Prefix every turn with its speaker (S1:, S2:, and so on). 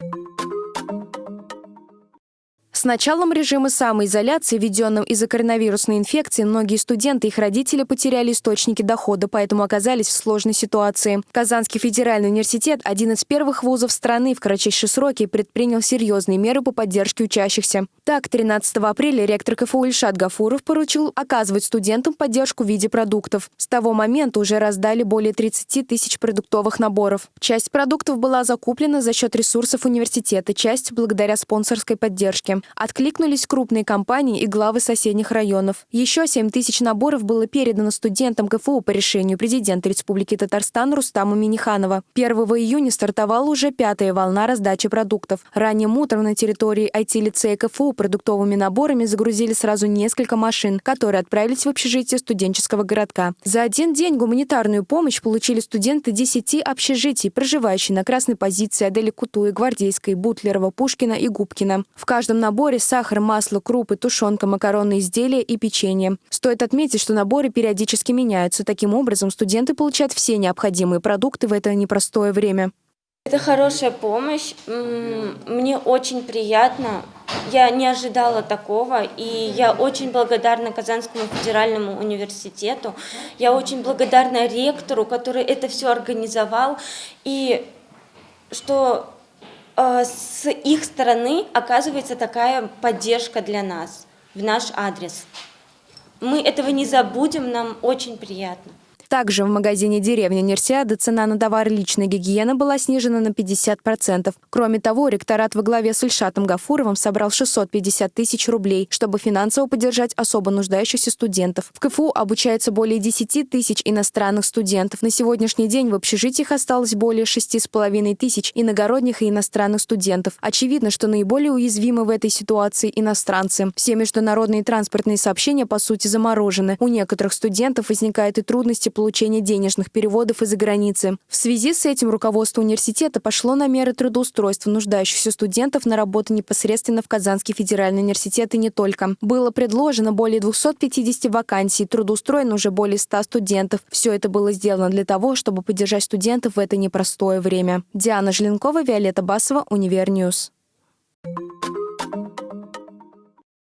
S1: you С началом режима самоизоляции, введенным из-за коронавирусной инфекции, многие студенты и их родители потеряли источники дохода, поэтому оказались в сложной ситуации. Казанский федеральный университет, один из первых вузов страны, в кратчайшие сроки предпринял серьезные меры по поддержке учащихся. Так, 13 апреля ректор КФУ Ильшат Гафуров поручил оказывать студентам поддержку в виде продуктов. С того момента уже раздали более 30 тысяч продуктовых наборов. Часть продуктов была закуплена за счет ресурсов университета, часть благодаря спонсорской поддержке. Откликнулись крупные компании и главы соседних районов. Еще 7 тысяч наборов было передано студентам КФУ по решению президента Республики Татарстан Рустама Миниханова. 1 июня стартовала уже пятая волна раздачи продуктов. Ранним утром на территории IT-лицея КФУ продуктовыми наборами загрузили сразу несколько машин, которые отправились в общежитие студенческого городка. За один день гуманитарную помощь получили студенты 10 общежитий, проживающие на красной позиции Адели Кутуи, Гвардейской, Бутлерова, Пушкина и Губкина. В каждом наборе наборе сахар, масло, крупы, тушенка, макаронные изделия и печенье. Стоит отметить, что наборы периодически меняются. Таким образом, студенты получают все необходимые продукты в это непростое время.
S2: Это хорошая помощь. Мне очень приятно. Я не ожидала такого, и я очень благодарна Казанскому федеральному университету. Я очень благодарна ректору, который это все организовал, и что с их стороны оказывается такая поддержка для нас в наш адрес. Мы этого не забудем, нам очень приятно.
S1: Также в магазине «Деревня Нерсиады» цена на товары личной гигиены была снижена на 50%. Кроме того, ректорат во главе с Ильшатом Гафуровым собрал 650 тысяч рублей, чтобы финансово поддержать особо нуждающихся студентов. В КФУ обучается более 10 тысяч иностранных студентов. На сегодняшний день в общежитиях осталось более 6,5 тысяч иногородних и иностранных студентов. Очевидно, что наиболее уязвимы в этой ситуации иностранцы. Все международные транспортные сообщения, по сути, заморожены. У некоторых студентов возникают и трудности получения денежных переводов из-за границы. В связи с этим руководство университета пошло на меры трудоустройства нуждающихся студентов на работу непосредственно в Казанский федеральный университет и не только. Было предложено более 250 вакансий, трудоустроено уже более 100 студентов. Все это было сделано для того, чтобы поддержать студентов в это непростое время. Диана Желенкова, Виолетта Басова, Универ News. Thank you